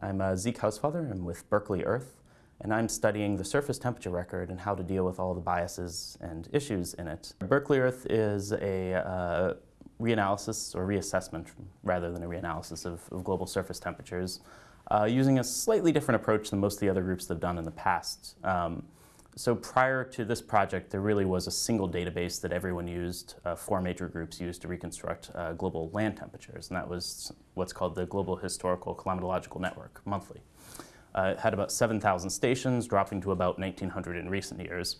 I'm Zeke Hausfather. I'm with Berkeley Earth, and I'm studying the surface temperature record and how to deal with all the biases and issues in it. Berkeley Earth is a uh, reanalysis or reassessment rather than a reanalysis of, of global surface temperatures uh, using a slightly different approach than most of the other groups that have done in the past. Um, so prior to this project, there really was a single database that everyone used, uh, four major groups used to reconstruct uh, global land temperatures, and that was what's called the Global Historical Climatological Network, monthly. Uh, it had about 7,000 stations, dropping to about 1,900 in recent years.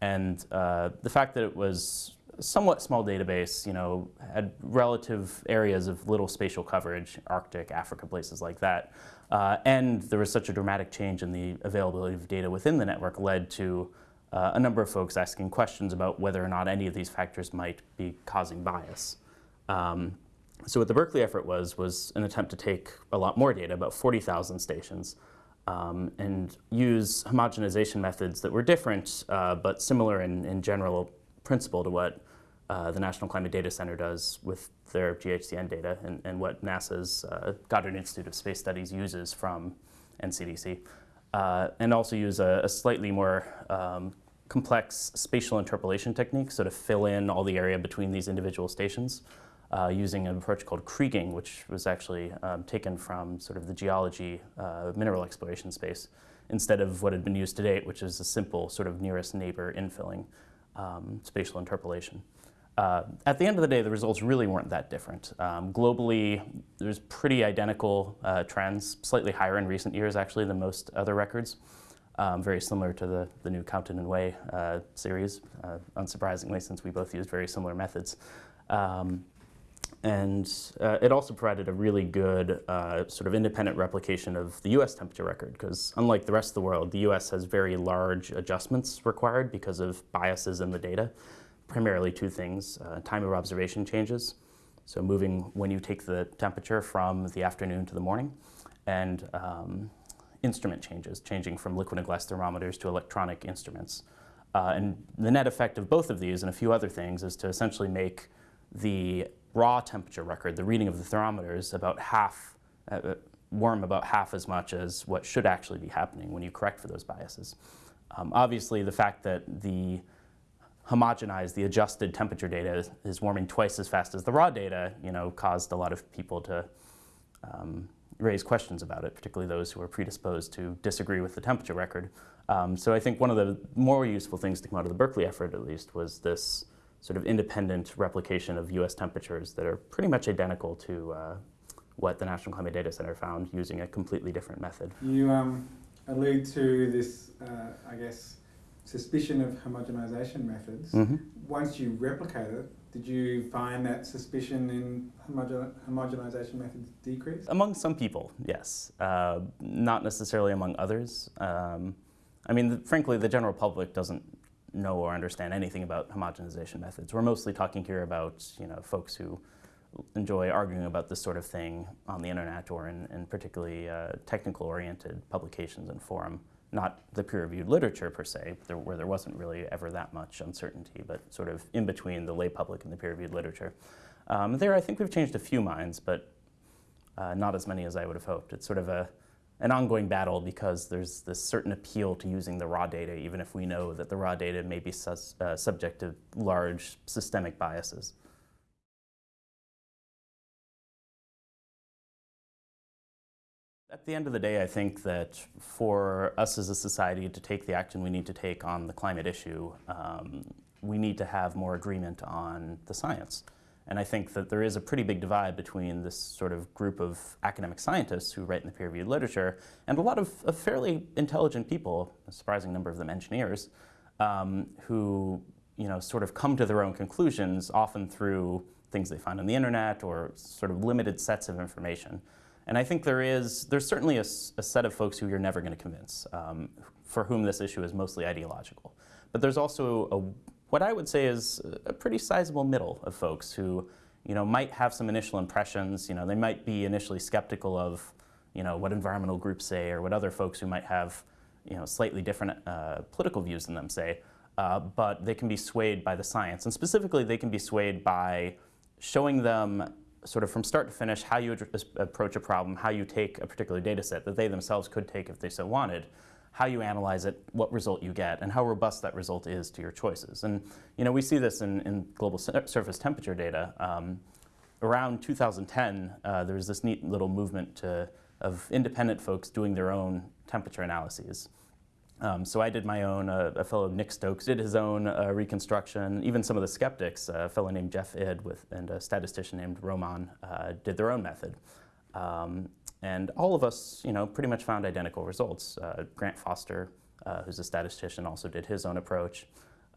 And uh, the fact that it was somewhat small database, you know, had relative areas of little spatial coverage, Arctic, Africa, places like that, uh, and there was such a dramatic change in the availability of data within the network led to uh, a number of folks asking questions about whether or not any of these factors might be causing bias. Um, so what the Berkeley effort was, was an attempt to take a lot more data, about 40,000 stations, um, and use homogenization methods that were different, uh, but similar in, in general principle to what uh, the National Climate Data Center does with their GHCN data and, and what NASA's uh, Goddard Institute of Space Studies uses from NCDC. Uh, and also use a, a slightly more um, complex spatial interpolation technique, so to fill in all the area between these individual stations. Uh, using an approach called kriging, which was actually um, taken from sort of the geology uh, mineral exploration space, instead of what had been used to date, which is a simple sort of nearest neighbor infilling um, spatial interpolation. Uh, at the end of the day, the results really weren't that different. Um, globally, there's pretty identical uh, trends, slightly higher in recent years actually than most other records. Um, very similar to the, the new Cowtan and Way uh, series, uh, unsurprisingly, since we both used very similar methods. Um, and uh, it also provided a really good uh, sort of independent replication of the US temperature record, because unlike the rest of the world, the US has very large adjustments required because of biases in the data primarily two things, uh, time of observation changes, so moving when you take the temperature from the afternoon to the morning, and um, instrument changes, changing from liquid and glass thermometers to electronic instruments. Uh, and the net effect of both of these and a few other things is to essentially make the raw temperature record, the reading of the thermometers, about half, uh, uh warm about half as much as what should actually be happening when you correct for those biases. Um, obviously, the fact that the homogenized, the adjusted temperature data is, warming twice as fast as the raw data, you know, caused a lot of people to um, raise questions about it, particularly those who are predisposed to disagree with the temperature record. Um, so I think one of the more useful things to come out of the Berkeley effort, at least, was this sort of independent replication of US temperatures that are pretty much identical to uh, what the National Climate Data Center found using a completely different method. You um, allude to this, uh, I guess, suspicion of homogenization methods, mm -hmm. once you replicate it, did you find that suspicion in homogen homogenization methods decrease? Among some people, yes. Uh, not necessarily among others. Um, I mean, the, frankly, the general public doesn't know or understand anything about homogenization methods. We're mostly talking here about, you know, folks who enjoy arguing about this sort of thing on the internet or in, in particularly uh, technical-oriented publications and forum not the peer-reviewed literature per se, there, where there wasn't really ever that much uncertainty, but sort of in between the lay public and the peer-reviewed literature. Um, there, I think we've changed a few minds, but uh, not as many as I would have hoped. It's sort of a, an ongoing battle because there's this certain appeal to using the raw data, even if we know that the raw data may be uh, subject to large systemic biases. At the end of the day, I think that for us as a society to take the action we need to take on the climate issue, um, we need to have more agreement on the science. And I think that there is a pretty big divide between this sort of group of academic scientists who write in the peer-reviewed literature and a lot of, of, fairly intelligent people, a surprising number of them engineers, um, who you know, sort of come to their own conclusions, often through things they find on the internet or sort of limited sets of information. And I think there is, there's certainly a, a set of folks who you're never going to convince, um, for whom this issue is mostly ideological. But there's also a, what I would say is a pretty sizable middle of folks who, you know, might have some initial impressions. You know, they might be initially skeptical of, you know, what environmental groups say or what other folks who might have, you know, slightly different uh, political views than them say. Uh, but they can be swayed by the science. And specifically, they can be swayed by showing them sort of from start to finish how you approach a problem, how you take a particular data set that they themselves could take if they so wanted, how you analyze it, what result you get, and how robust that result is to your choices. And you know, we see this in, in global surface temperature data. Um, around 2010, uh, there was this neat little movement to, of independent folks doing their own temperature analyses. Um, so I did my own, uh, a fellow Nick Stokes did his own uh, reconstruction. Even some of the skeptics, uh, a fellow named Jeff Id with, and a statistician named Roman uh, did their own method. Um, and all of us, you know, pretty much found identical results. Uh, Grant Foster, uh, who's a statistician, also did his own approach.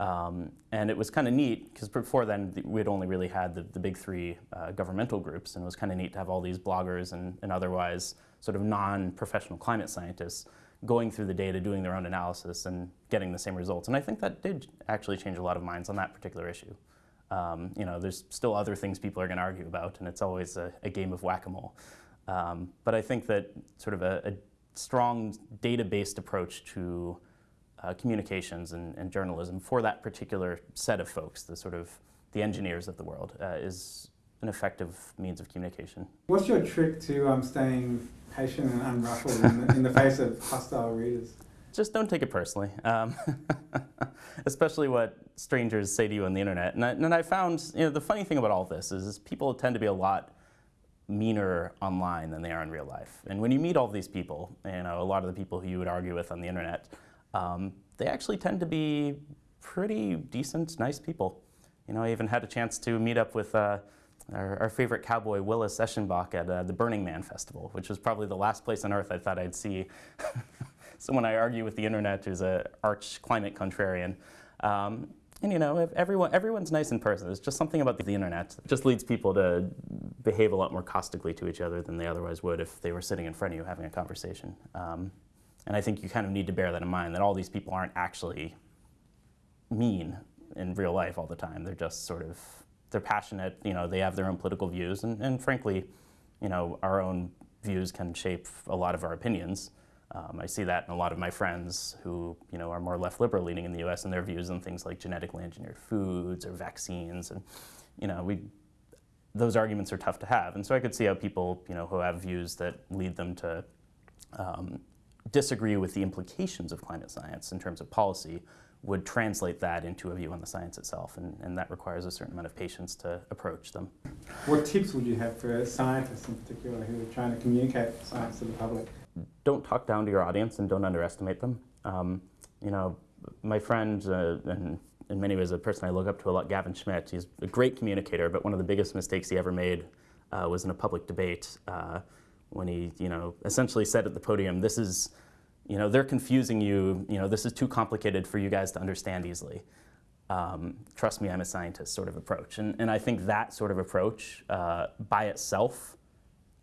Um, and it was kind of neat because before then we'd only really had the, the big three governmental groups, and it was kind of neat to have all these bloggers and, and otherwise sort of non-professional climate scientists going through the data, doing their own analysis, and getting the same results. And I think that did actually change a lot of minds on that particular issue. Um, you know, there's still other things people are going to argue about, and it's always a, a game of whack-a-mole. Um, but I think that sort of a, a strong data-based approach to uh, communications and, and, journalism for that particular set of folks, the sort of the engineers of the world, uh, is an effective means of communication. What's your trick to um, staying patient and unruffled in, the, in the, face of hostile readers? Just don't take it personally, um, especially what strangers say to you on the internet. And I, and I found, you know, the funny thing about all this is, is people tend to be a lot meaner online than they are in real life. And when you meet all these people, you know, a lot of the people who you would argue with on the internet, um, they actually tend to be pretty decent, nice people. You know, I even had a chance to meet up with uh, our, our, favorite cowboy, Willis Eschenbach, at uh, the Burning Man Festival, which was probably the last place on earth I thought I'd see someone I argue with the internet who's an arch climate contrarian. Um, and you know, everyone, everyone's nice in person. It's just something about the, the internet just leads people to behave a lot more caustically to each other than they otherwise would if they were sitting in front of you having a conversation. Um, and I think you kind of need to bear that in mind, that all these people aren't actually mean in real life all the time. They're just sort of, they're passionate, you know, they have their own political views, and, and frankly, you know, our own views can shape a lot of our opinions. Um, I see that in a lot of my friends who, you know, are more left liberal leaning in the U.S. and their views on things like genetically engineered foods or vaccines, and you know, we those arguments are tough to have. And so I could see how people, you know, who have views that lead them to um, disagree with the implications of climate science in terms of policy would translate that into a view on the science itself, and, and that requires a certain amount of patience to approach them. What tips would you have for scientists in particular who are trying to communicate science to the public? Don't talk down to your audience and don't underestimate them. Um, you know, my friend, uh, and in many ways a person I look up to a lot, Gavin Schmidt, he's a great communicator, but one of the biggest mistakes he ever made uh, was in a public debate. Uh, when he, you know, essentially said at the podium, this is, you know, they're confusing you, you know, this is too complicated for you guys to understand easily. Um, trust me, I'm a scientist sort of approach. And, and I think that sort of approach uh, by itself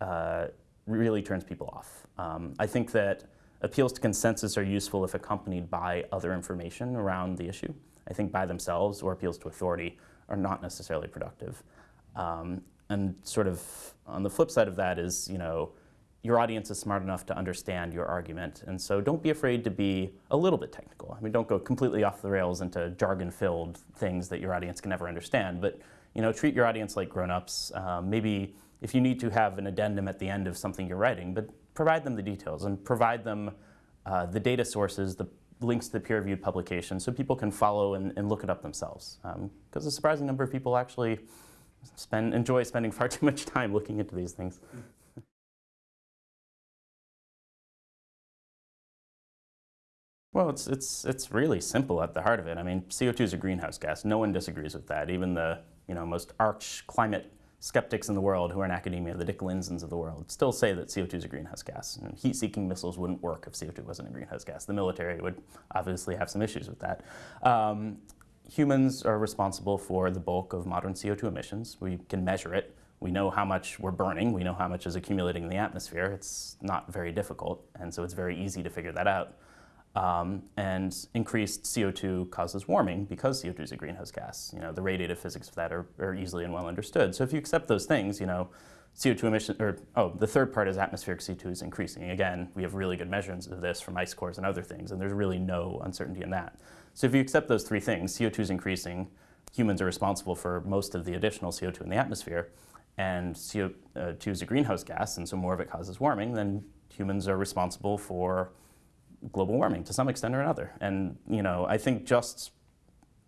uh, really turns people off. Um, I think that appeals to consensus are useful if accompanied by other information around the issue. I think by themselves or appeals to authority are not necessarily productive. Um, and sort of on the flip side of that is, you know, your audience is smart enough to understand your argument. And so don't be afraid to be a little bit technical. I mean, don't go completely off the rails into jargon-filled things that your audience can never understand. But you know, treat your audience like grown-ups. Um, maybe if you need to have an addendum at the end of something you're writing, but provide them the details and provide them uh, the data sources, the links to the peer-reviewed publication, so people can follow and, and look it up themselves. Because um, a surprising number of people actually spend, enjoy spending far too much time looking into these things. Well, it's, it's, it's really simple at the heart of it. I mean, CO2 is a greenhouse gas. No one disagrees with that. Even the you know, most arch climate skeptics in the world who are in academia, the Dick Lindzens of the world, still say that CO2 is a greenhouse gas. And heat-seeking missiles wouldn't work if CO2 wasn't a greenhouse gas. The military would obviously have some issues with that. Um, humans are responsible for the bulk of modern CO2 emissions. We can measure it. We know how much we're burning. We know how much is accumulating in the atmosphere. It's not very difficult, and so it's very easy to figure that out. Um, and increased CO2 causes warming because CO2 is a greenhouse gas. You know, the radiative physics of that are, are easily and well understood. So if you accept those things, you know, CO2 emission, or oh, the third part is atmospheric CO2 is increasing. Again, we have really good measurements of this from ice cores and other things, and there's really no uncertainty in that. So if you accept those three things, CO2 is increasing, humans are responsible for most of the additional CO2 in the atmosphere, and CO2 is a greenhouse gas, and so more of it causes warming, then humans are responsible for global warming to some extent or another. And you know, I think just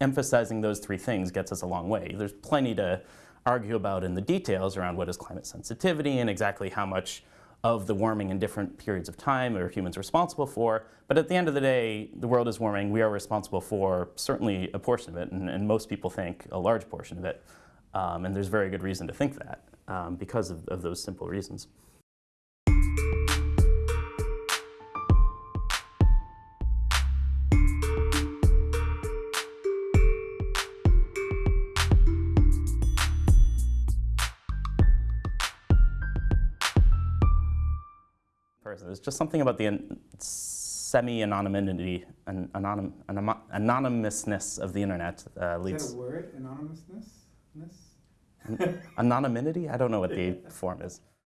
emphasizing those three things gets us a long way. There's plenty to argue about in the details around what is climate sensitivity and exactly how much of the warming in different periods of time are humans responsible for. But at the end of the day, the world is warming. We are responsible for certainly a portion of it, and, and most people think a large portion of it. Um, and there's very good reason to think that um, because of, of those simple reasons. Person. There's just something about the semi-anonymity, and anonym, anom- anonymousness of the internet uh, Is that a word? Anonymousness? anonymity. I don't know what the form is.